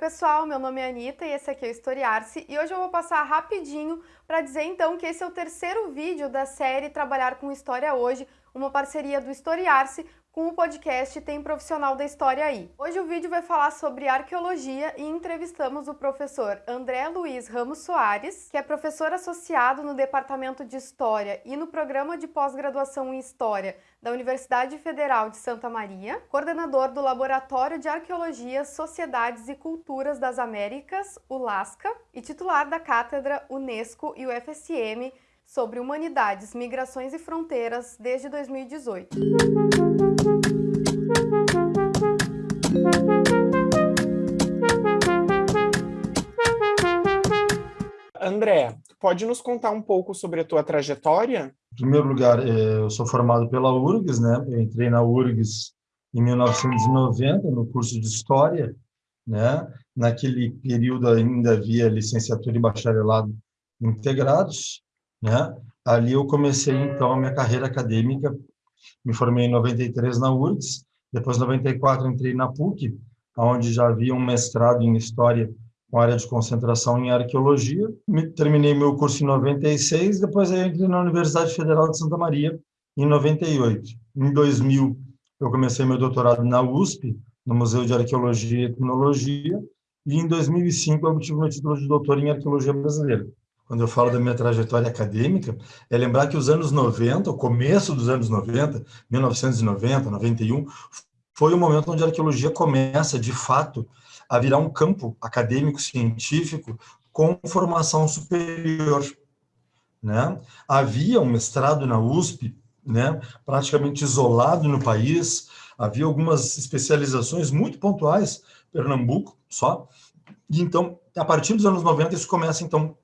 pessoal, meu nome é Anitta e esse aqui é o Historiar-se e hoje eu vou passar rapidinho para dizer então que esse é o terceiro vídeo da série Trabalhar com História Hoje, uma parceria do Historiar-se com o podcast Tem Profissional da História Aí. Hoje o vídeo vai falar sobre arqueologia e entrevistamos o professor André Luiz Ramos Soares, que é professor associado no Departamento de História e no Programa de Pós-Graduação em História da Universidade Federal de Santa Maria, coordenador do Laboratório de Arqueologia, Sociedades e Culturas das Américas, o LASCA, e titular da cátedra Unesco e o FSM sobre Humanidades, Migrações e Fronteiras desde 2018. André, pode nos contar um pouco sobre a tua trajetória? Em primeiro lugar, é, eu sou formado pela URGS, né? Eu entrei na URGS em 1990, no curso de História, né? Naquele período ainda havia licenciatura e bacharelado integrados, né? Ali eu comecei, então, a minha carreira acadêmica, me formei em 93 na URGS, depois, em 94, entrei na PUC, onde já havia um mestrado em História com área de concentração em Arqueologia. Terminei meu curso em 96, depois eu entrei na Universidade Federal de Santa Maria, em 98. Em 2000, eu comecei meu doutorado na USP, no Museu de Arqueologia e Etnologia, e em 2005 eu obtive meu título de doutor em Arqueologia Brasileira quando eu falo da minha trajetória acadêmica, é lembrar que os anos 90, o começo dos anos 90, 1990, 91, foi o momento onde a arqueologia começa, de fato, a virar um campo acadêmico, científico, com formação superior. Né? Havia um mestrado na USP, né, praticamente isolado no país, havia algumas especializações muito pontuais, Pernambuco só, e então, a partir dos anos 90, isso começa, então,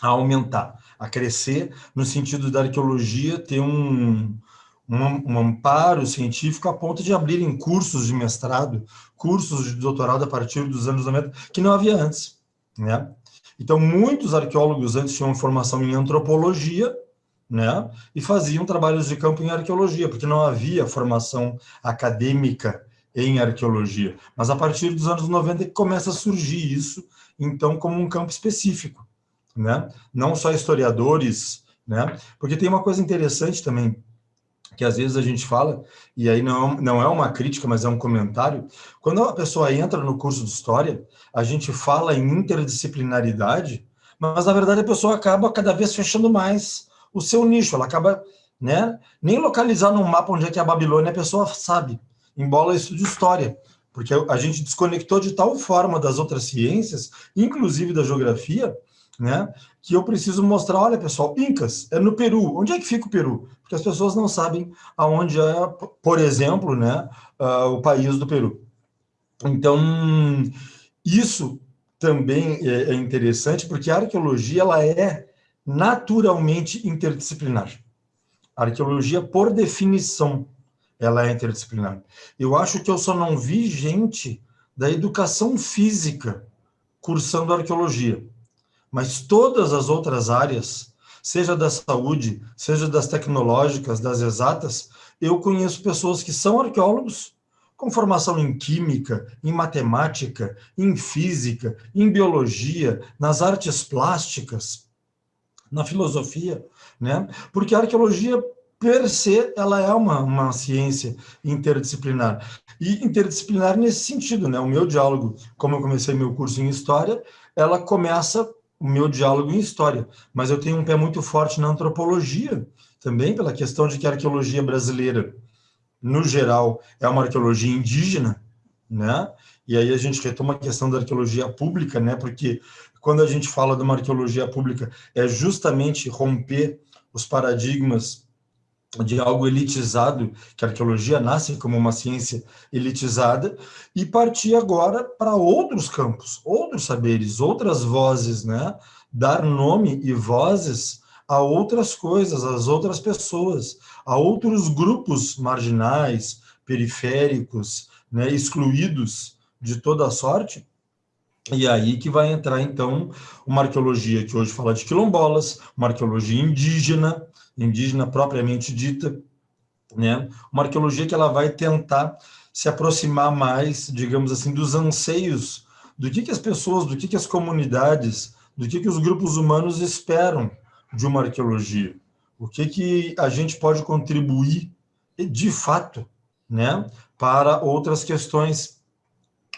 a aumentar, a crescer, no sentido da arqueologia ter um, um, um, amparo científico a ponto de abrirem cursos de mestrado, cursos de doutorado a partir dos anos 90, que não havia antes. Né? Então, muitos arqueólogos antes tinham formação em antropologia, né? e faziam trabalhos de campo em arqueologia, porque não havia formação acadêmica em arqueologia. Mas a partir dos anos 90 começa a surgir isso, então, como um campo específico né? Não só historiadores, né? Porque tem uma coisa interessante também, que às vezes a gente fala, e aí não, não é uma crítica, mas é um comentário, quando a pessoa entra no curso de História, a gente fala em interdisciplinaridade, mas na verdade a pessoa acaba cada vez fechando mais o seu nicho, ela acaba, né, nem localizar no mapa onde é que é a Babilônia a pessoa sabe, embora estude História, porque a gente desconectou de tal forma das outras ciências, inclusive da geografia, né? Que eu preciso mostrar, olha pessoal, Incas, é no Peru. Onde é que fica o Peru? Porque as pessoas não sabem aonde é, por exemplo, né, uh, o país do Peru. Então, isso também é, é interessante, porque a arqueologia ela é naturalmente interdisciplinar. A arqueologia, por definição, ela é interdisciplinar. Eu acho que eu só não vi gente da educação física cursando arqueologia mas todas as outras áreas, seja da saúde, seja das tecnológicas, das exatas, eu conheço pessoas que são arqueólogos, com formação em química, em matemática, em física, em biologia, nas artes plásticas, na filosofia, né? Porque a arqueologia per se, ela é uma, uma ciência interdisciplinar. E interdisciplinar nesse sentido, né? O meu diálogo, como eu comecei meu curso em História, ela começa o meu diálogo em história, mas eu tenho um pé muito forte na antropologia também, pela questão de que a arqueologia brasileira, no geral, é uma arqueologia indígena, né? E aí a gente retoma a questão da arqueologia pública, né? Porque quando a gente fala de uma arqueologia pública, é justamente romper os paradigmas de algo elitizado, que a arqueologia nasce como uma ciência elitizada, e partir agora para outros campos, outros saberes, outras vozes, né? Dar nome e vozes a outras coisas, às outras pessoas, a outros grupos marginais, periféricos, né? excluídos de toda sorte, e aí que vai entrar, então, uma arqueologia que hoje fala de quilombolas, uma arqueologia indígena, indígena propriamente dita, né? Uma arqueologia que ela vai tentar se aproximar mais, digamos assim, dos anseios do que, que as pessoas, do que, que as comunidades, do que, que os grupos humanos esperam de uma arqueologia. O que, que a gente pode contribuir, de fato, né, para outras questões.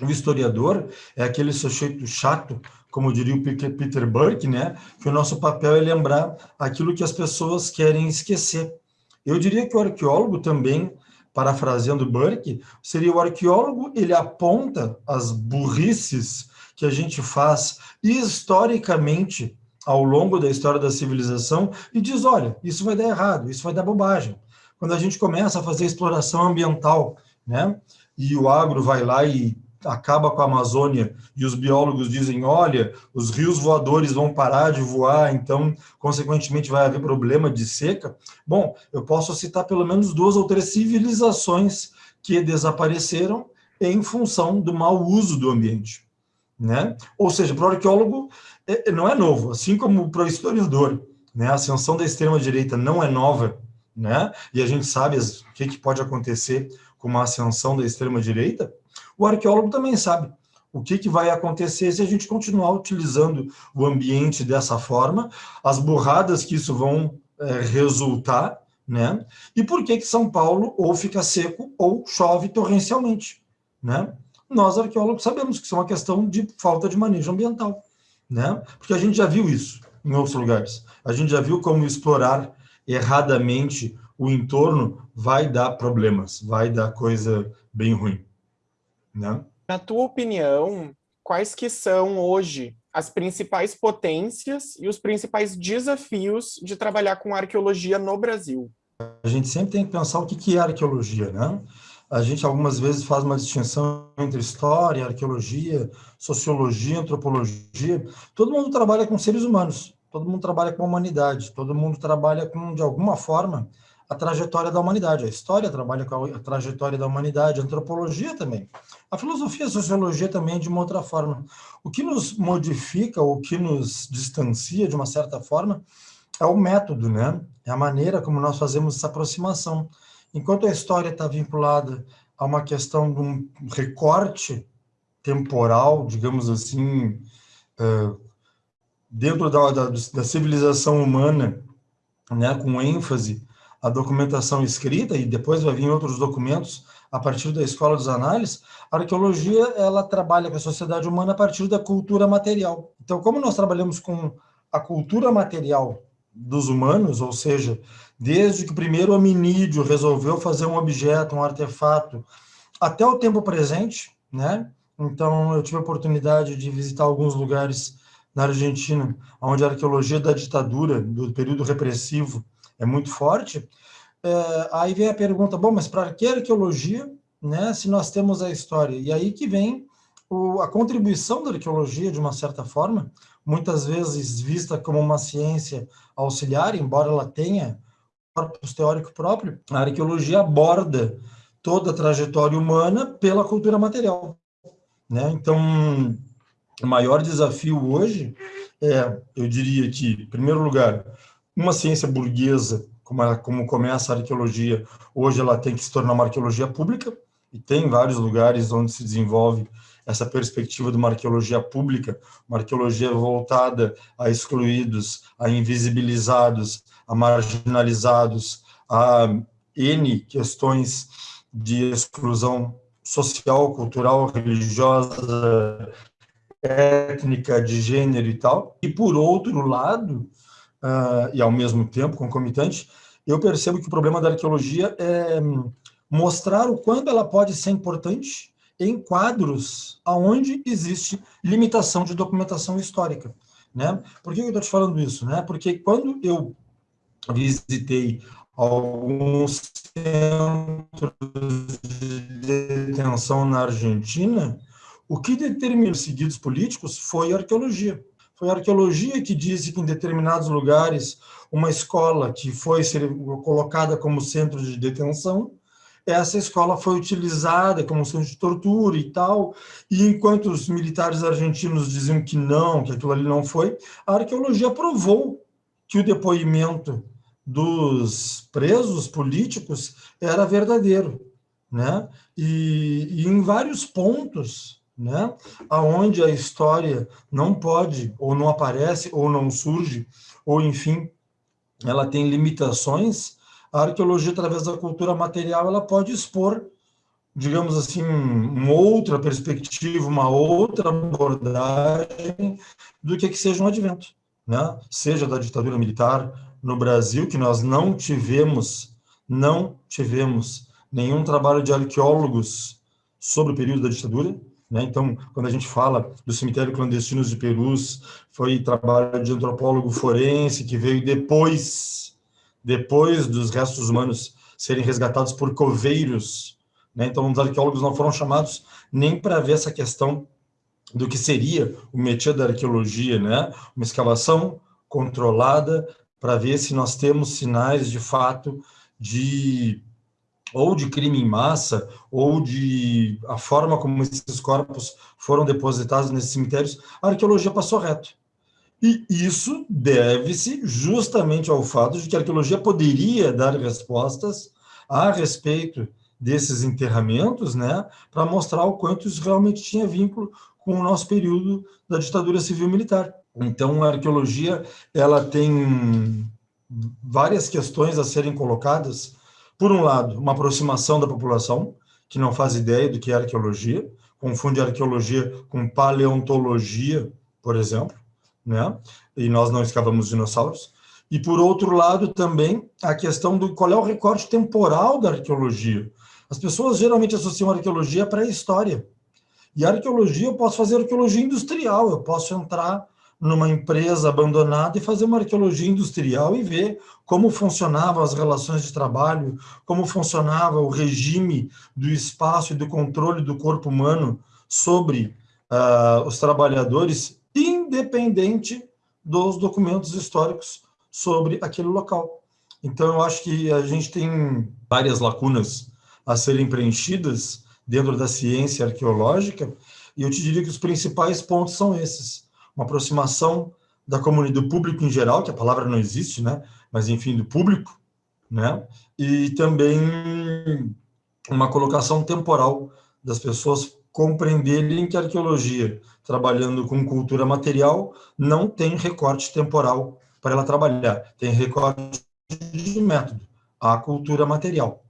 O historiador é aquele sujeito chato, como diria o Peter Burke, né, que o nosso papel é lembrar aquilo que as pessoas querem esquecer. Eu diria que o arqueólogo também, parafraseando Burke, seria o arqueólogo, ele aponta as burrices que a gente faz historicamente ao longo da história da civilização e diz, olha, isso vai dar errado, isso vai dar bobagem. Quando a gente começa a fazer exploração ambiental, né, e o agro vai lá e acaba com a Amazônia e os biólogos dizem, olha, os rios voadores vão parar de voar, então, consequentemente, vai haver problema de seca. Bom, eu posso citar pelo menos duas ou três civilizações que desapareceram em função do mau uso do ambiente. Né? Ou seja, para o arqueólogo é, não é novo, assim como para o historiador. Né? A ascensão da extrema-direita não é nova, né? e a gente sabe o que, que pode acontecer com uma ascensão da extrema-direita, o arqueólogo também sabe o que, que vai acontecer se a gente continuar utilizando o ambiente dessa forma, as burradas que isso vão é, resultar, né? E por que que São Paulo ou fica seco ou chove torrencialmente, né? Nós arqueólogos sabemos que isso é uma questão de falta de manejo ambiental, né? Porque a gente já viu isso em outros lugares. A gente já viu como explorar erradamente o entorno vai dar problemas, vai dar coisa bem ruim. Né? Na tua opinião, quais que são hoje as principais potências e os principais desafios de trabalhar com arqueologia no Brasil? A gente sempre tem que pensar o que é arqueologia, né? A gente algumas vezes faz uma distinção entre história, arqueologia, sociologia, antropologia. Todo mundo trabalha com seres humanos, todo mundo trabalha com a humanidade, todo mundo trabalha com, de alguma forma, a trajetória da humanidade. A história trabalha com a trajetória da humanidade, a antropologia também. A filosofia e a sociologia também de uma outra forma. O que nos modifica, o que nos distancia de uma certa forma, é o método, né? É a maneira como nós fazemos essa aproximação. Enquanto a história está vinculada a uma questão de um recorte temporal, digamos assim, dentro da, da, da civilização humana, né, com ênfase a documentação escrita, e depois vai vir outros documentos a partir da escola dos análises, a arqueologia ela trabalha com a sociedade humana a partir da cultura material. Então, como nós trabalhamos com a cultura material dos humanos, ou seja, desde que o primeiro hominídeo resolveu fazer um objeto, um artefato, até o tempo presente, né? Então, eu tive a oportunidade de visitar alguns lugares na Argentina, onde a arqueologia da ditadura, do período repressivo, é muito forte, é, aí vem a pergunta, bom, mas para que arqueologia, né, se nós temos a história? E aí que vem o, a contribuição da arqueologia, de uma certa forma, muitas vezes vista como uma ciência auxiliar, embora ela tenha corpus teórico próprio, a arqueologia aborda toda a trajetória humana pela cultura material. Né? Então, o maior desafio hoje é, eu diria que, em primeiro lugar, uma ciência burguesa, como, ela, como começa a arqueologia, hoje ela tem que se tornar uma arqueologia pública, e tem vários lugares onde se desenvolve essa perspectiva de uma arqueologia pública, uma arqueologia voltada a excluídos, a invisibilizados, a marginalizados, a N questões de exclusão social, cultural, religiosa, étnica, de gênero e tal. E, por outro lado, uh, e ao mesmo tempo concomitante, eu percebo que o problema da arqueologia é mostrar o quanto ela pode ser importante em quadros aonde existe limitação de documentação histórica. Né? Por que eu estou te falando isso? Né? Porque quando eu visitei alguns centros de detenção na Argentina, o que determinou os seguidos políticos foi a arqueologia. Foi a arqueologia que disse que em determinados lugares uma escola que foi colocada como centro de detenção, essa escola foi utilizada como centro de tortura e tal, e enquanto os militares argentinos diziam que não, que aquilo ali não foi, a arqueologia provou que o depoimento dos presos políticos era verdadeiro, né? E, e em vários pontos né? Aonde a história não pode, ou não aparece, ou não surge, ou enfim, ela tem limitações, a arqueologia, através da cultura material, ela pode expor, digamos assim, uma outra perspectiva, uma outra abordagem do que que seja um advento, né? Seja da ditadura militar no Brasil, que nós não tivemos, não tivemos nenhum trabalho de arqueólogos sobre o período da ditadura, né? Então, quando a gente fala do cemitério clandestino de Perus, foi trabalho de antropólogo forense que veio depois, depois dos restos humanos serem resgatados por coveiros. Né? Então, os arqueólogos não foram chamados nem para ver essa questão do que seria o métier da arqueologia, né? Uma escavação controlada para ver se nós temos sinais de fato de ou de crime em massa, ou de a forma como esses corpos foram depositados nesses cemitérios, a arqueologia passou reto. E isso deve-se justamente ao fato de que a arqueologia poderia dar respostas a respeito desses enterramentos, né, para mostrar o quanto isso realmente tinha vínculo com o nosso período da ditadura civil-militar. Então, a arqueologia ela tem várias questões a serem colocadas por um lado, uma aproximação da população, que não faz ideia do que é arqueologia, confunde arqueologia com paleontologia, por exemplo, né? e nós não escavamos dinossauros. E, por outro lado, também a questão do qual é o recorte temporal da arqueologia. As pessoas geralmente associam arqueologia à pré-história. E a arqueologia, eu posso fazer arqueologia industrial, eu posso entrar numa empresa abandonada e fazer uma arqueologia industrial e ver como funcionavam as relações de trabalho, como funcionava o regime do espaço e do controle do corpo humano sobre uh, os trabalhadores, independente dos documentos históricos sobre aquele local. Então, eu acho que a gente tem várias lacunas a serem preenchidas dentro da ciência arqueológica, e eu te diria que os principais pontos são esses uma aproximação da comunidade, do público em geral, que a palavra não existe, né? Mas, enfim, do público, né? E também uma colocação temporal das pessoas compreenderem que a arqueologia, trabalhando com cultura material, não tem recorte temporal para ela trabalhar, tem recorte de método, a cultura material,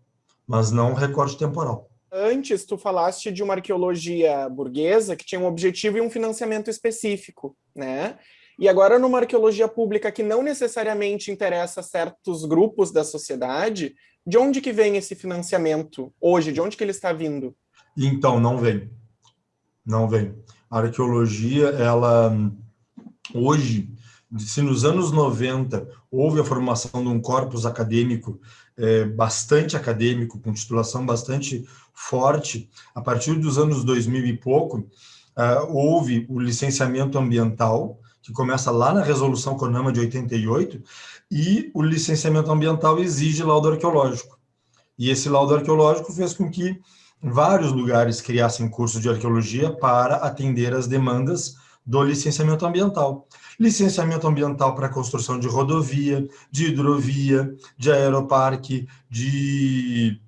mas não recorte temporal. Antes, tu falaste de uma arqueologia burguesa que tinha um objetivo e um financiamento específico, né? E agora, numa arqueologia pública que não necessariamente interessa certos grupos da sociedade, de onde que vem esse financiamento hoje? De onde que ele está vindo? Então, não vem. Não vem. A arqueologia, ela, hoje, se nos anos 90 houve a formação de um corpus acadêmico é, bastante acadêmico, com titulação bastante forte. A partir dos anos 2000 e pouco, uh, houve o licenciamento ambiental, que começa lá na Resolução CONAMA de 88, e o licenciamento ambiental exige laudo arqueológico. E esse laudo arqueológico fez com que vários lugares criassem curso de arqueologia para atender as demandas do licenciamento ambiental licenciamento ambiental para construção de rodovia, de hidrovia, de aeroparque, de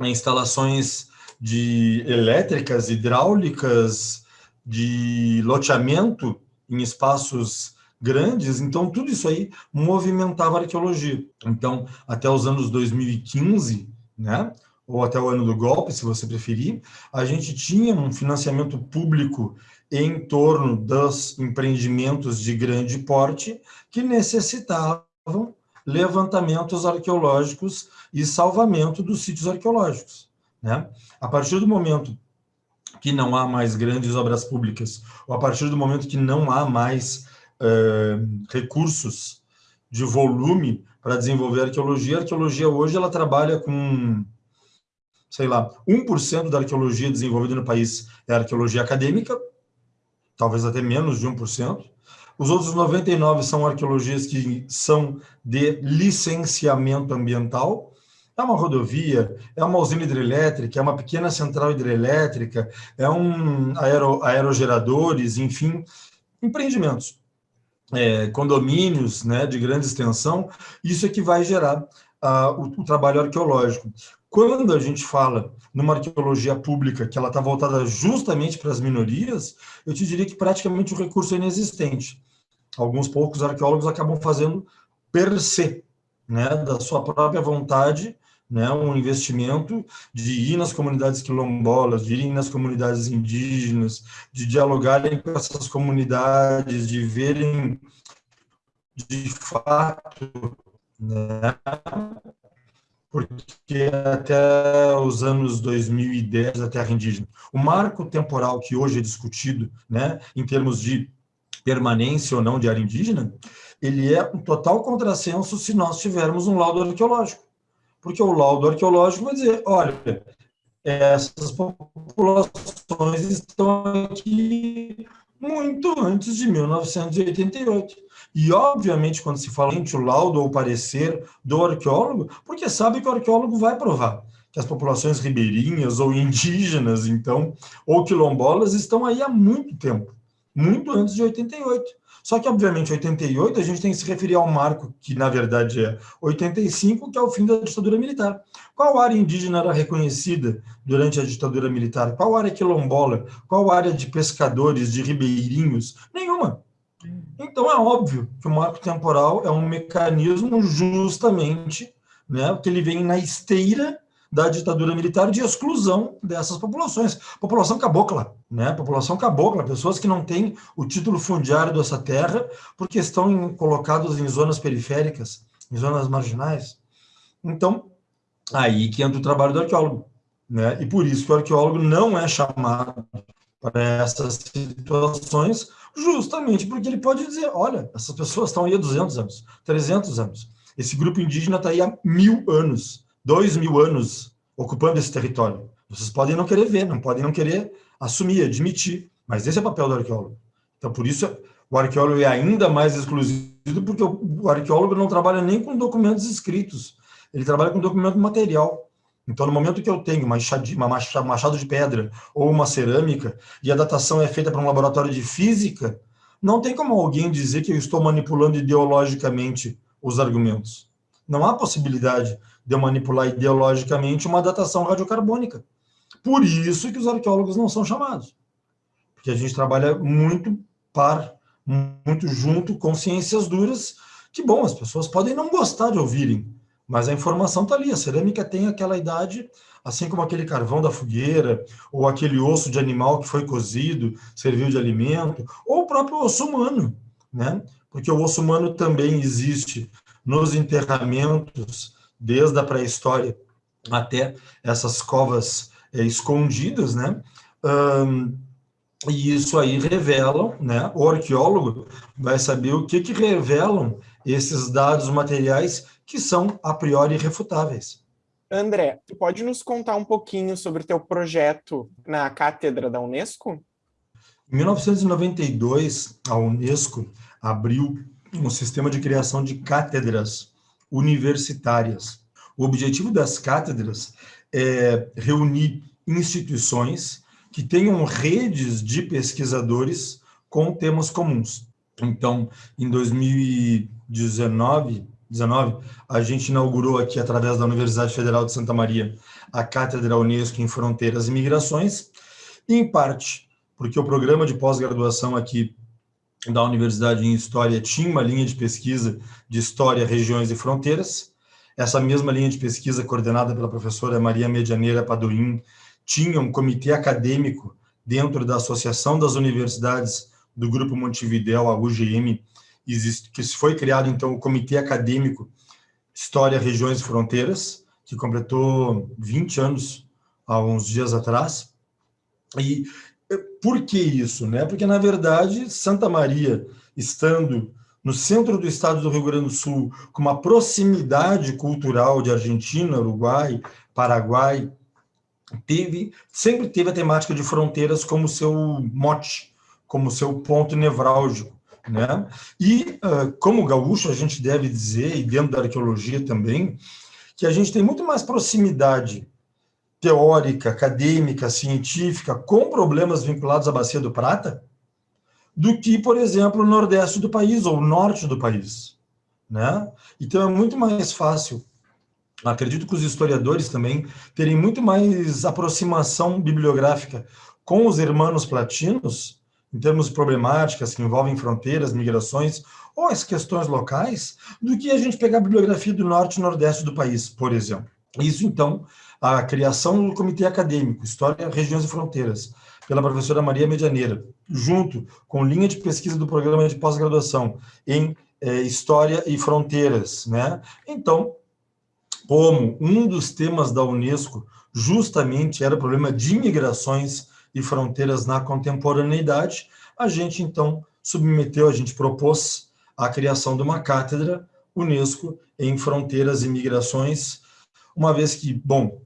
instalações de elétricas, hidráulicas, de loteamento em espaços grandes, então tudo isso aí movimentava a arqueologia. Então, até os anos 2015, né, ou até o ano do golpe, se você preferir, a gente tinha um financiamento público em torno dos empreendimentos de grande porte que necessitavam levantamentos arqueológicos e salvamento dos sítios arqueológicos. Né? A partir do momento que não há mais grandes obras públicas, ou a partir do momento que não há mais uh, recursos de volume para desenvolver arqueologia, a arqueologia hoje ela trabalha com, sei lá, 1% da arqueologia desenvolvida no país é arqueologia acadêmica, talvez até menos de 1%. Os outros 99 são arqueologias que são de licenciamento ambiental. É uma rodovia, é uma usina hidrelétrica, é uma pequena central hidrelétrica, é um aero, aerogeradores, enfim, empreendimentos. É, condomínios né, de grande extensão, isso é que vai gerar uh, o, o trabalho arqueológico. quando a gente fala numa arqueologia pública que ela está voltada justamente para as minorias, eu te diria que praticamente o recurso é inexistente. Alguns poucos arqueólogos acabam fazendo per se, né, da sua própria vontade, né, um investimento de ir nas comunidades quilombolas, de ir nas comunidades indígenas, de dialogarem com essas comunidades, de verem de fato, né, porque até os anos 2010 a terra indígena, o marco temporal que hoje é discutido, né, em termos de permanência ou não de área indígena, ele é um total contrassenso se nós tivermos um laudo arqueológico porque o laudo arqueológico vai dizer, olha, essas populações estão aqui muito antes de 1988. E, obviamente, quando se fala em o laudo ou parecer do arqueólogo, porque sabe que o arqueólogo vai provar que as populações ribeirinhas ou indígenas, então, ou quilombolas, estão aí há muito tempo, muito antes de 88. Só que, obviamente, 88 a gente tem que se referir ao marco que, na verdade, é 85, que é o fim da ditadura militar. Qual área indígena era reconhecida durante a ditadura militar? Qual área quilombola? Qual área de pescadores, de ribeirinhos? Nenhuma. Então, é óbvio que o marco temporal é um mecanismo justamente né, que ele vem na esteira da ditadura militar de exclusão dessas populações. População cabocla, né? População cabocla, pessoas que não têm o título fundiário dessa terra porque estão em, colocados em zonas periféricas, em zonas marginais. Então, aí que entra o trabalho do arqueólogo, né? E por isso que o arqueólogo não é chamado para essas situações, justamente porque ele pode dizer, olha, essas pessoas estão aí há 200 anos, 300 anos. Esse grupo indígena está aí há mil anos dois mil anos ocupando esse território. Vocês podem não querer ver, não podem não querer assumir, admitir, mas esse é o papel do arqueólogo. Então, por isso, o arqueólogo é ainda mais exclusivo, porque o arqueólogo não trabalha nem com documentos escritos, ele trabalha com documento material. Então, no momento que eu tenho uma machado de pedra ou uma cerâmica e a datação é feita para um laboratório de física, não tem como alguém dizer que eu estou manipulando ideologicamente os argumentos. Não há possibilidade de manipular ideologicamente uma datação radiocarbônica. Por isso que os arqueólogos não são chamados. Porque a gente trabalha muito par, muito junto com ciências duras, que, bom, as pessoas podem não gostar de ouvirem, mas a informação está ali. A cerâmica tem aquela idade, assim como aquele carvão da fogueira, ou aquele osso de animal que foi cozido, serviu de alimento, ou o próprio osso humano, né? Porque o osso humano também existe nos enterramentos desde a pré-história até essas covas é, escondidas, né? E isso aí revelam, né? O arqueólogo vai saber o que que revelam esses dados materiais que são a priori irrefutáveis. André, tu pode nos contar um pouquinho sobre teu projeto na cátedra da Unesco? Em 1992, a Unesco abriu um sistema de criação de cátedras universitárias. O objetivo das cátedras é reunir instituições que tenham redes de pesquisadores com temas comuns. Então, em 2019, 19, a gente inaugurou aqui, através da Universidade Federal de Santa Maria, a Cátedra Unesco em Fronteiras e Migrações, em parte porque o programa de pós-graduação aqui da Universidade em História tinha uma linha de pesquisa de História, Regiões e Fronteiras. Essa mesma linha de pesquisa, coordenada pela professora Maria Medianeira Padoim, tinha um comitê acadêmico dentro da Associação das Universidades do Grupo Montevidéu, a UGM, que foi criado, então, o Comitê Acadêmico História, Regiões e Fronteiras, que completou 20 anos há uns dias atrás. E por que isso? Né? Porque, na verdade, Santa Maria, estando no centro do estado do Rio Grande do Sul, com uma proximidade cultural de Argentina, Uruguai, Paraguai, teve, sempre teve a temática de fronteiras como seu mote, como seu ponto nevrálgico. Né? E, uh, como gaúcho, a gente deve dizer, e dentro da arqueologia também, que a gente tem muito mais proximidade teórica, acadêmica, científica, com problemas vinculados à Bacia do Prata, do que, por exemplo, o nordeste do país ou o norte do país. Né? Então, é muito mais fácil acredito que os historiadores também terem muito mais aproximação bibliográfica com os irmãos platinos, em termos de problemáticas que envolvem fronteiras, migrações ou as questões locais, do que a gente pegar a bibliografia do norte e nordeste do país, por exemplo. Isso, então, a criação do Comitê Acadêmico, História, Regiões e Fronteiras, pela professora Maria Medianeira, junto com linha de pesquisa do programa de pós-graduação em é, História e Fronteiras. Né? Então, como um dos temas da Unesco justamente era o problema de imigrações e fronteiras na contemporaneidade, a gente então submeteu, a gente propôs a criação de uma cátedra Unesco em fronteiras e migrações, uma vez que, bom,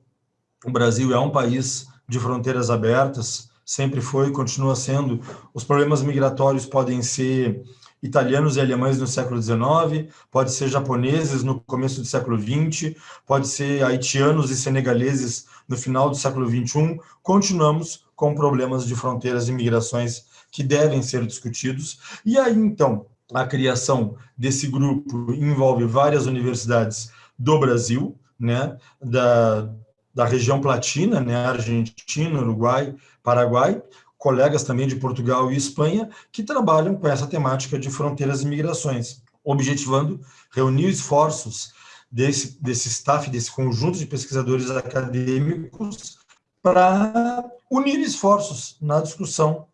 o Brasil é um país de fronteiras abertas, sempre foi e continua sendo. Os problemas migratórios podem ser italianos e alemães no século XIX, pode ser japoneses no começo do século XX, pode ser haitianos e senegaleses no final do século XXI. Continuamos com problemas de fronteiras e migrações que devem ser discutidos. E aí, então, a criação desse grupo envolve várias universidades do Brasil, né, da, da região platina, né, Argentina, Uruguai, Paraguai, colegas também de Portugal e Espanha, que trabalham com essa temática de fronteiras e migrações, objetivando reunir esforços desse, desse staff, desse conjunto de pesquisadores acadêmicos, para unir esforços na discussão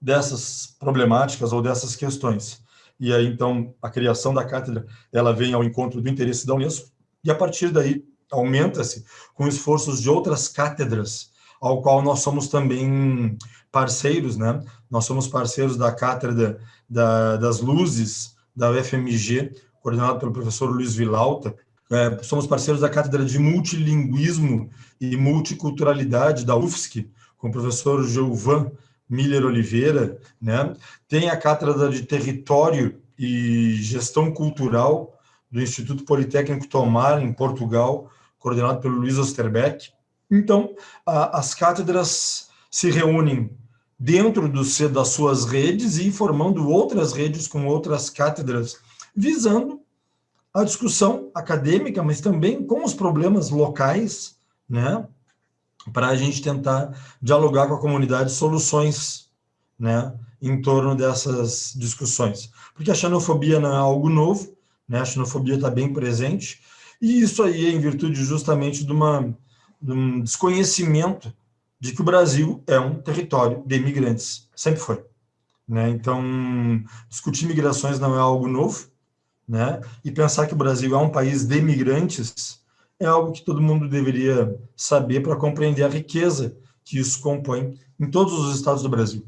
dessas problemáticas ou dessas questões. E aí, então, a criação da cátedra, ela vem ao encontro do interesse da Unesco, e a partir daí aumenta-se com esforços de outras cátedras, ao qual nós somos também parceiros, né? Nós somos parceiros da Cátedra da, das Luzes, da UFMG, coordenado pelo professor Luiz Vilauta. É, somos parceiros da Cátedra de Multilinguismo e Multiculturalidade da UFSC, com o professor Gilvan Miller Oliveira, né? Tem a Cátedra de Território e Gestão Cultural do Instituto Politécnico Tomar, em Portugal, coordenado pelo Luiz Osterbeck. Então, a, as cátedras se reúnem dentro do, das suas redes e formando outras redes com outras cátedras, visando a discussão acadêmica, mas também com os problemas locais, né, para a gente tentar dialogar com a comunidade soluções, né, em torno dessas discussões. Porque a xenofobia não é algo novo, né, a xenofobia está bem presente, e isso aí é em virtude justamente de, uma, de um desconhecimento de que o Brasil é um território de imigrantes, sempre foi. Né? Então, discutir migrações não é algo novo, né? e pensar que o Brasil é um país de imigrantes é algo que todo mundo deveria saber para compreender a riqueza que isso compõe em todos os estados do Brasil.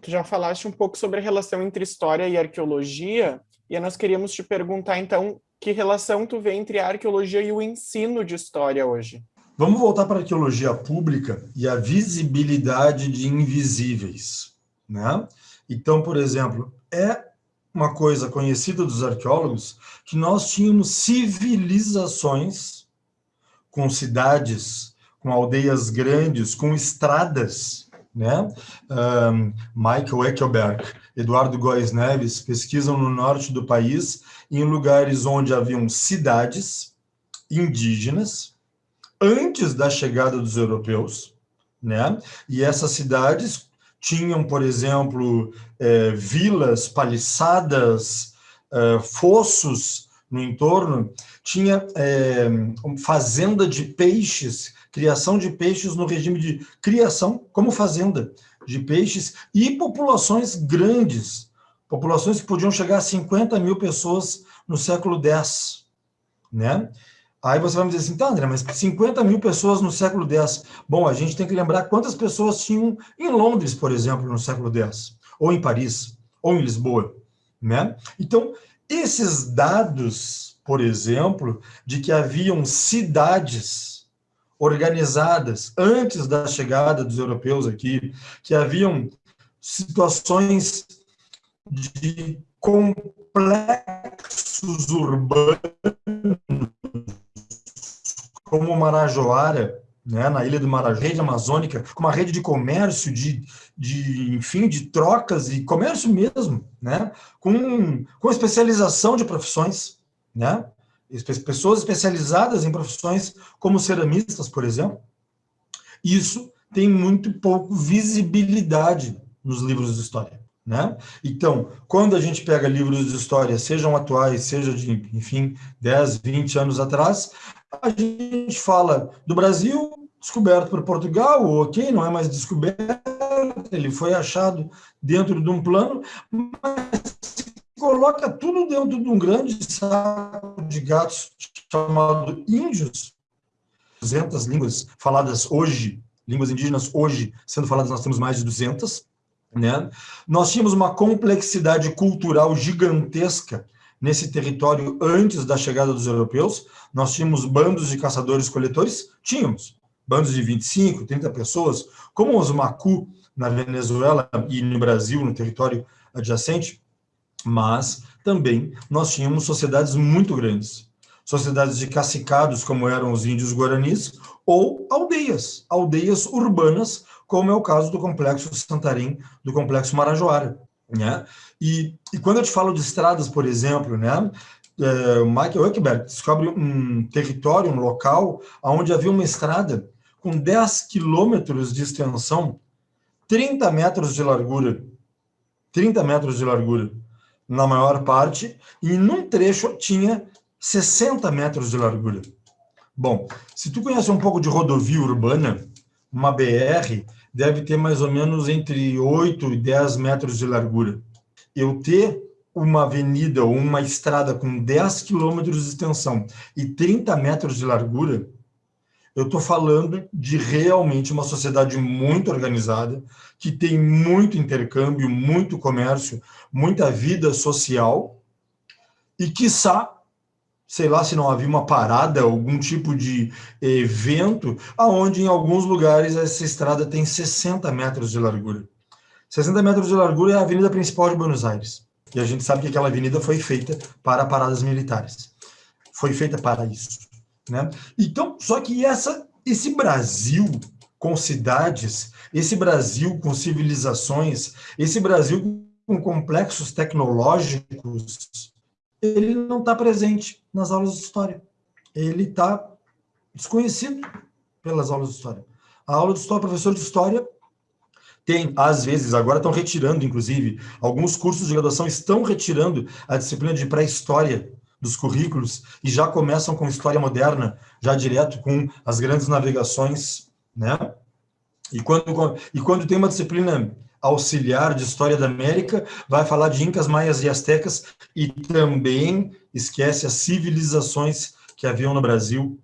Tu já falaste um pouco sobre a relação entre história e arqueologia, e nós queríamos te perguntar, então, que relação tu vê entre a arqueologia e o ensino de história hoje? Vamos voltar para a arqueologia pública e a visibilidade de invisíveis. Né? Então, por exemplo, é uma coisa conhecida dos arqueólogos que nós tínhamos civilizações com cidades, com aldeias grandes, com estradas. Né? Um, Michael Eckelberg, Eduardo Góes Neves pesquisam no norte do país em lugares onde haviam cidades indígenas, antes da chegada dos europeus, né? E essas cidades tinham, por exemplo, é, vilas, paliçadas, é, fossos no entorno, tinha é, fazenda de peixes, criação de peixes no regime de criação como fazenda de peixes e populações grandes, populações que podiam chegar a 50 mil pessoas no século X, né? Aí você vai me dizer assim, tá, André, mas 50 mil pessoas no século X. Bom, a gente tem que lembrar quantas pessoas tinham em Londres, por exemplo, no século X, ou em Paris, ou em Lisboa, né? Então, esses dados, por exemplo, de que haviam cidades organizadas antes da chegada dos europeus aqui, que haviam situações de complexos urbanos como Marajoara, né, na ilha do Marajó, rede amazônica, com uma rede de comércio, de, de, enfim, de trocas e comércio mesmo, né, com, com especialização de profissões, né, pessoas especializadas em profissões como ceramistas, por exemplo, isso tem muito pouco visibilidade nos livros de história. Né? Então, quando a gente pega livros de história, sejam atuais, seja de, enfim, 10, 20 anos atrás, a gente fala do Brasil descoberto por Portugal, ok, não é mais descoberto, ele foi achado dentro de um plano, mas coloca tudo dentro de um grande saco de gatos chamado índios. 200 línguas faladas hoje, línguas indígenas hoje sendo faladas, nós temos mais de 200. Né? Nós tínhamos uma complexidade cultural gigantesca nesse território antes da chegada dos europeus. Nós tínhamos bandos de caçadores-coletores? Tínhamos. Bandos de 25, 30 pessoas, como os Macu na Venezuela e no Brasil, no território adjacente, mas também nós tínhamos sociedades muito grandes, sociedades de cacicados, como eram os índios guaranis, ou aldeias, aldeias urbanas, como é o caso do Complexo Santarém, do Complexo Marajoara. Né? E, e quando eu te falo de estradas, por exemplo, né, é, Michael Huckberg descobre um território, um local, onde havia uma estrada com 10 quilômetros de extensão, 30 metros de largura, 30 metros de largura, na maior parte, e num trecho tinha 60 metros de largura. Bom, se tu conhece um pouco de rodovia urbana, uma BR deve ter mais ou menos entre 8 e 10 metros de largura. Eu ter uma avenida ou uma estrada com 10 quilômetros de extensão e 30 metros de largura, eu estou falando de realmente uma sociedade muito organizada, que tem muito intercâmbio, muito comércio, muita vida social, e quiçá, sei lá se não havia uma parada, algum tipo de evento, aonde em alguns lugares essa estrada tem 60 metros de largura. 60 metros de largura é a avenida principal de Buenos Aires. E a gente sabe que aquela avenida foi feita para paradas militares. Foi feita para isso. Né? Então, só que essa, esse Brasil com cidades, esse Brasil com civilizações, esse Brasil com complexos tecnológicos, ele não está presente nas aulas de história. Ele está desconhecido pelas aulas de história. A aula de história, professor de história, tem, às vezes, agora estão retirando, inclusive, alguns cursos de graduação estão retirando a disciplina de pré-história dos currículos e já começam com história moderna, já direto com as grandes navegações, né? E quando, e quando tem uma disciplina auxiliar de história da América, vai falar de incas, maias e astecas e também esquece as civilizações que haviam no Brasil.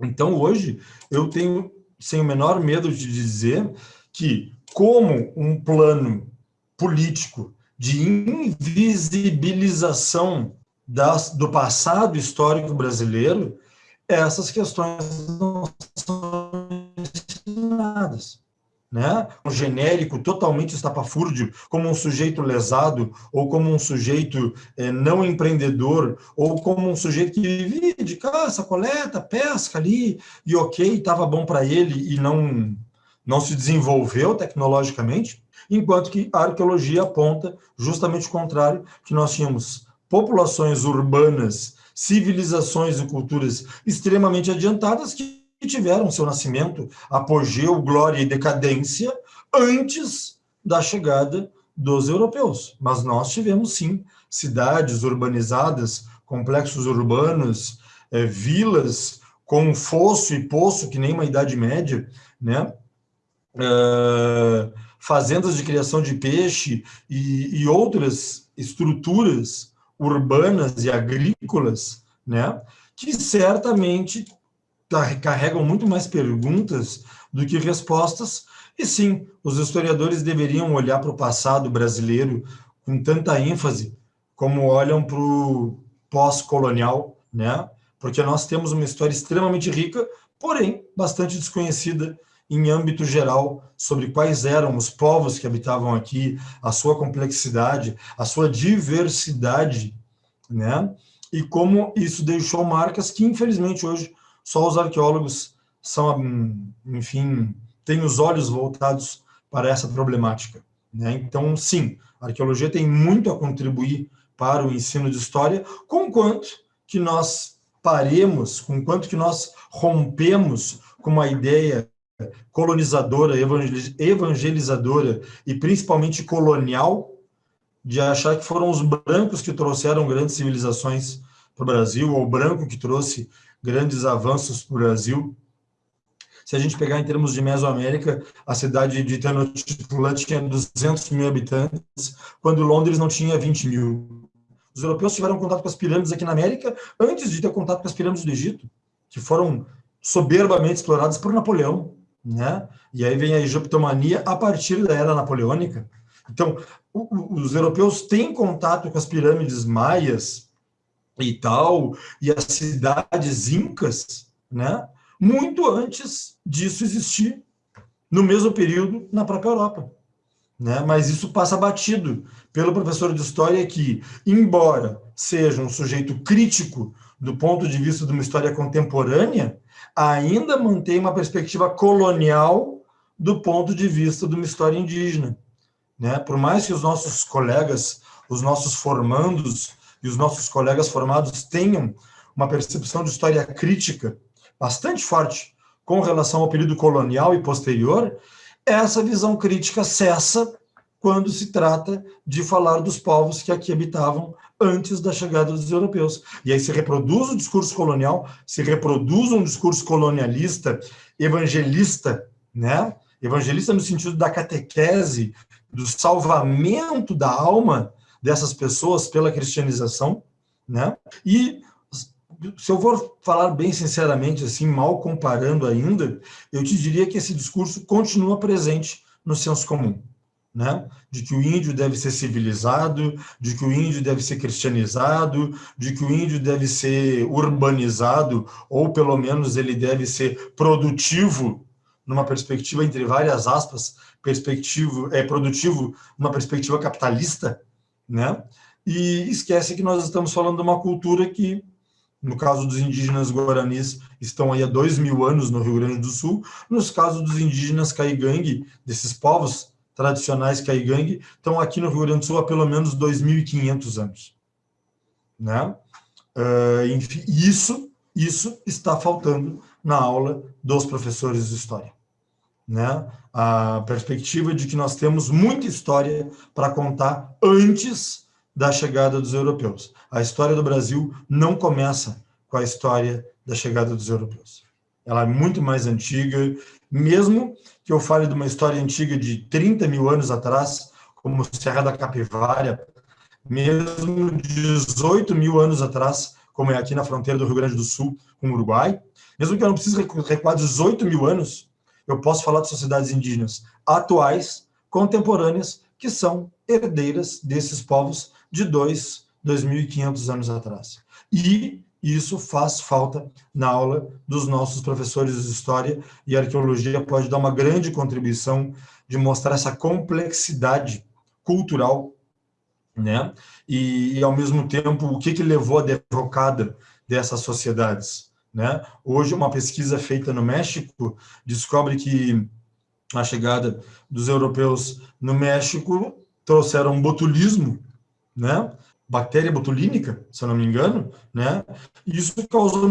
Então, hoje, eu tenho, sem o menor medo de dizer, que como um plano político de invisibilização das, do passado histórico brasileiro, essas questões não são ensinadas. Né? Um genérico totalmente estapafúrdio, como um sujeito lesado, ou como um sujeito é, não empreendedor, ou como um sujeito que vivia de caça, coleta, pesca ali, e ok, estava bom para ele e não, não se desenvolveu tecnologicamente, enquanto que a arqueologia aponta justamente o contrário, que nós tínhamos populações urbanas, civilizações e culturas extremamente adiantadas que tiveram seu nascimento, apogeu, glória e decadência antes da chegada dos europeus. Mas nós tivemos, sim, cidades urbanizadas, complexos urbanos, é, vilas com fosso e poço, que nem uma Idade Média, né? É, fazendas de criação de peixe e, e outras estruturas urbanas e agrícolas, né, que certamente carregam muito mais perguntas do que respostas, e sim, os historiadores deveriam olhar para o passado brasileiro com tanta ênfase como olham para o pós-colonial, né? porque nós temos uma história extremamente rica, porém bastante desconhecida em âmbito geral sobre quais eram os povos que habitavam aqui, a sua complexidade, a sua diversidade, né? E como isso deixou marcas que, infelizmente, hoje só os arqueólogos são, enfim, têm os olhos voltados para essa problemática. Né? Então, sim, a arqueologia tem muito a contribuir para o ensino de história, conquanto que nós paremos, com quanto que nós rompemos com uma ideia colonizadora, evangelizadora e principalmente colonial, de achar que foram os brancos que trouxeram grandes civilizações para o Brasil, ou o branco que trouxe grandes avanços para o Brasil. Se a gente pegar em termos de Mesoamérica, a cidade de Tenochtitlan tinha 200 mil habitantes, quando Londres não tinha 20 mil. Os europeus tiveram contato com as pirâmides aqui na América antes de ter contato com as pirâmides do Egito, que foram soberbamente exploradas por Napoleão, né? E aí vem a egiptomania a partir da era napoleônica. Então, os europeus têm contato com as pirâmides maias e tal, e as cidades incas, né? Muito antes disso existir, no mesmo período, na própria Europa. Né? Mas isso passa batido pelo professor de história que, embora seja um sujeito crítico do ponto de vista de uma história contemporânea, ainda mantém uma perspectiva colonial do ponto de vista de uma história indígena. Né? Por mais que os nossos colegas, os nossos formandos e os nossos colegas formados tenham uma percepção de história crítica bastante forte com relação ao período colonial e posterior, essa visão crítica cessa quando se trata de falar dos povos que aqui habitavam antes da chegada dos europeus. E aí se reproduz o discurso colonial, se reproduz um discurso colonialista, evangelista, né? Evangelista no sentido da catequese, do salvamento da alma dessas pessoas pela cristianização, né? E se eu for falar bem sinceramente, assim, mal comparando ainda, eu te diria que esse discurso continua presente no senso comum né? de que o índio deve ser civilizado, de que o índio deve ser cristianizado, de que o índio deve ser urbanizado, ou pelo menos ele deve ser produtivo, numa perspectiva, entre várias aspas, perspectivo, é, produtivo numa perspectiva capitalista, né? e esquece que nós estamos falando de uma cultura que, no caso dos indígenas guaranis, estão aí há dois mil anos no Rio Grande do Sul, nos casos dos indígenas caigangue, desses povos tradicionais Kaigang estão aqui no Rio Grande do Sul há pelo menos 2.500 anos. Né? Uh, enfim, isso, isso está faltando na aula dos professores de História. Né? A perspectiva de que nós temos muita história para contar antes da chegada dos europeus. A história do Brasil não começa com a história da chegada dos europeus. Ela é muito mais antiga, mesmo que eu fale de uma história antiga de 30 mil anos atrás, como Serra da Capivara, mesmo 18 mil anos atrás, como é aqui na fronteira do Rio Grande do Sul com o Uruguai, mesmo que eu não precise recuar 18 mil anos, eu posso falar de sociedades indígenas atuais, contemporâneas, que são herdeiras desses povos de 2, 2.500 anos atrás. E isso faz falta na aula dos nossos professores de História, e arqueologia pode dar uma grande contribuição de mostrar essa complexidade cultural, né? E, e ao mesmo tempo, o que, que levou à derrocada dessas sociedades, né? Hoje, uma pesquisa feita no México descobre que a chegada dos europeus no México trouxeram botulismo, né? bactéria botulínica, se eu não me engano, né? E isso causou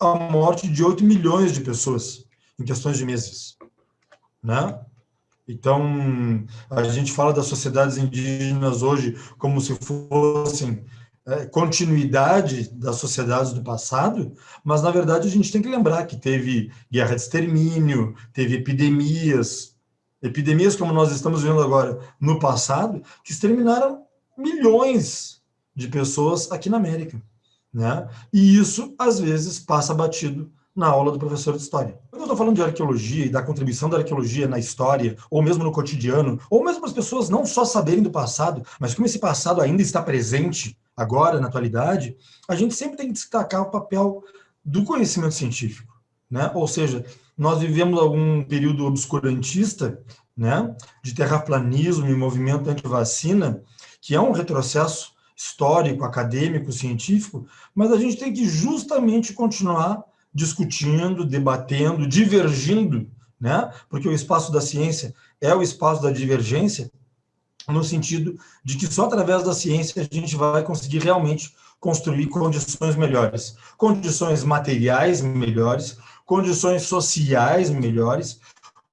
a morte de 8 milhões de pessoas em questões de meses, né? Então, a gente fala das sociedades indígenas hoje como se fossem continuidade das sociedades do passado, mas, na verdade, a gente tem que lembrar que teve guerra de extermínio, teve epidemias, epidemias como nós estamos vendo agora no passado, que exterminaram milhões de pessoas aqui na América. Né? E isso, às vezes, passa batido na aula do professor de história. Quando eu estou falando de arqueologia e da contribuição da arqueologia na história, ou mesmo no cotidiano, ou mesmo as pessoas não só saberem do passado, mas como esse passado ainda está presente agora, na atualidade, a gente sempre tem que destacar o papel do conhecimento científico. Né? Ou seja, nós vivemos algum período obscurantista né, de terraplanismo e movimento anti-vacina, que é um retrocesso histórico, acadêmico, científico, mas a gente tem que justamente continuar discutindo, debatendo, divergindo, né? porque o espaço da ciência é o espaço da divergência, no sentido de que só através da ciência a gente vai conseguir realmente construir condições melhores, condições materiais melhores, condições sociais melhores,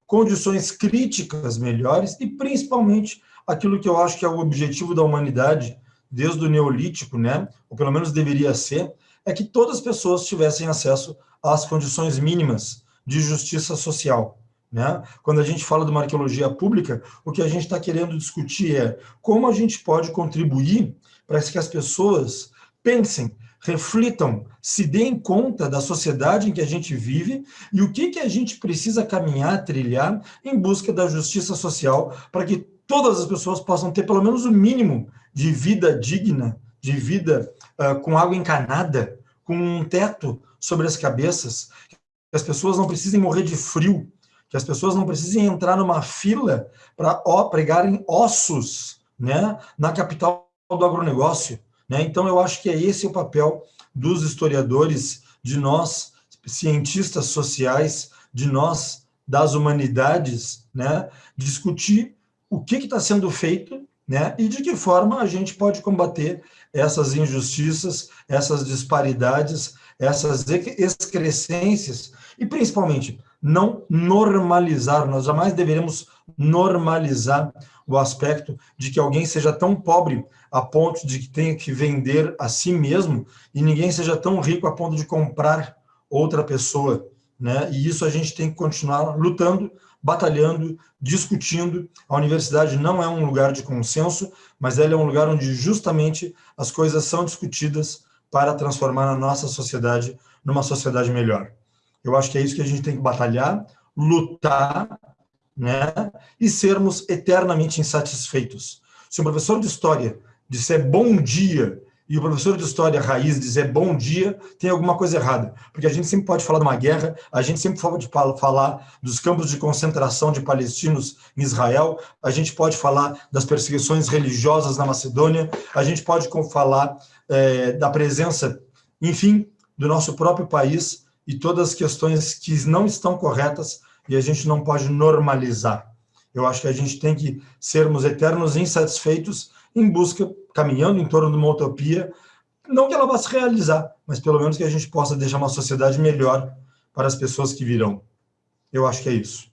condições críticas melhores e, principalmente, aquilo que eu acho que é o objetivo da humanidade desde o Neolítico, né? ou pelo menos deveria ser, é que todas as pessoas tivessem acesso às condições mínimas de justiça social. Né? Quando a gente fala de uma arqueologia pública, o que a gente está querendo discutir é como a gente pode contribuir para que as pessoas pensem, reflitam, se deem conta da sociedade em que a gente vive e o que, que a gente precisa caminhar, trilhar em busca da justiça social para que todas as pessoas possam ter pelo menos o mínimo de vida digna, de vida uh, com água encanada, com um teto sobre as cabeças, que as pessoas não precisem morrer de frio, que as pessoas não precisem entrar numa fila para pregarem ossos né, na capital do agronegócio. Né? Então, eu acho que é esse o papel dos historiadores, de nós, cientistas sociais, de nós, das humanidades, né? discutir o que está sendo feito né? e de que forma a gente pode combater essas injustiças, essas disparidades, essas excrescências, e principalmente não normalizar, nós jamais deveremos normalizar o aspecto de que alguém seja tão pobre a ponto de que tenha que vender a si mesmo e ninguém seja tão rico a ponto de comprar outra pessoa, né? E isso a gente tem que continuar lutando, batalhando, discutindo. A universidade não é um lugar de consenso, mas ela é um lugar onde justamente as coisas são discutidas para transformar a nossa sociedade numa sociedade melhor. Eu acho que é isso que a gente tem que batalhar, lutar, né? E sermos eternamente insatisfeitos. Se um professor de história disser bom dia e o professor de história raiz dizer bom dia, tem alguma coisa errada. Porque a gente sempre pode falar de uma guerra, a gente sempre pode falar dos campos de concentração de palestinos em Israel, a gente pode falar das perseguições religiosas na Macedônia, a gente pode falar é, da presença, enfim, do nosso próprio país e todas as questões que não estão corretas e a gente não pode normalizar. Eu acho que a gente tem que sermos eternos insatisfeitos em busca, caminhando em torno de uma utopia, não que ela vá se realizar, mas pelo menos que a gente possa deixar uma sociedade melhor para as pessoas que virão. Eu acho que é isso.